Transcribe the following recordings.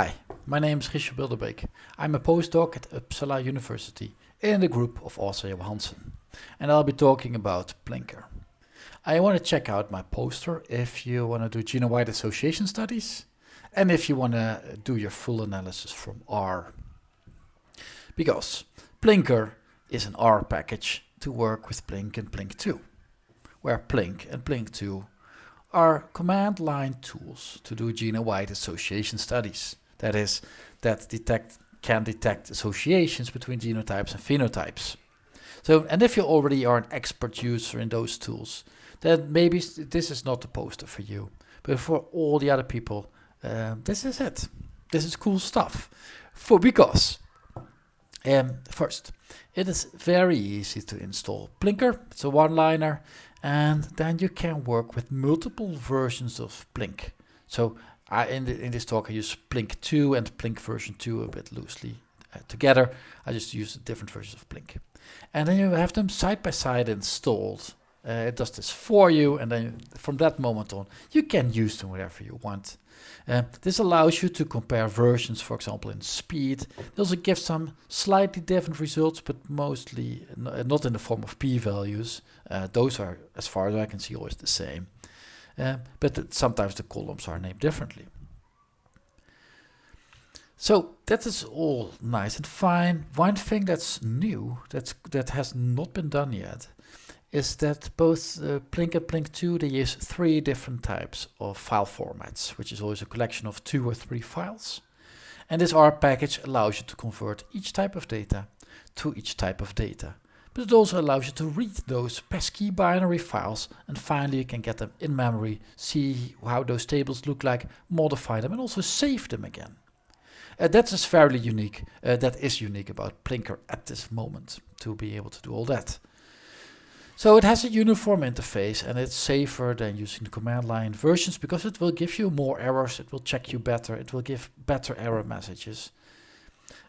Hi, my name is Richard Bilderbeek. I'm a postdoc at Uppsala University in the group of Åsa Johansson and I'll be talking about plinkr. I want to check out my poster if you want to do genome-wide association studies and if you want to do your full analysis from R. Because plinkr is an R package to work with Plink and Plink2, where Plink and Plink2 are command line tools to do genome-wide association studies. That is, that detect can detect associations between genotypes and phenotypes. So, and if you already are an expert user in those tools, then maybe this is not the poster for you. But for all the other people, uh, this is it. This is cool stuff. For because, um, first, it is very easy to install plinkr. It's a one-liner, and then you can work with multiple versions of Plink. So I, in, the, in this talk, I use Plink 2 and Plink version 2 a bit loosely uh, together. I just use different versions of Plink. And then you have them side by side installed. Uh, it does this for you, and then from that moment on, you can use them wherever you want. Uh, this allows you to compare versions, for example, in speed. It also gives some slightly different results, but mostly not in the form of p-values. Uh, those are, as far as I can see, always the same. Uh, but sometimes the columns are named differently. So that is all nice and fine. One thing that's new, that's, that has not been done yet, is that both uh, Plink and Plink2, they use three different types of file formats, which is always a collection of two or three files. And this R package allows you to convert each type of data to each type of data but it also allows you to read those pesky binary files and finally you can get them in memory, see how those tables look like, modify them and also save them again. Uh, that is fairly unique, uh, that is unique about plinkr at this moment, to be able to do all that. So it has a uniform interface and it's safer than using the command line versions because it will give you more errors, it will check you better, it will give better error messages.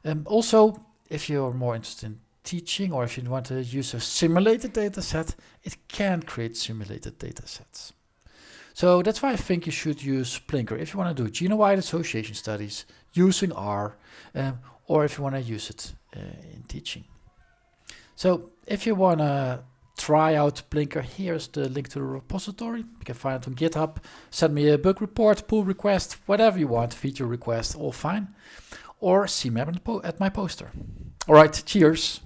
Um, also, if you're more interested in teaching or if you want to use a simulated data set, it can create simulated data sets. So that's why I think you should use plinkr if you want to do genome-wide association studies using R um, or if you want to use it uh, in teaching. So if you want to try out plinkr, here's the link to the repository. You can find it on GitHub. Send me a bug report, pull request, whatever you want, feature request, all fine. Or see me at my poster. All right, cheers.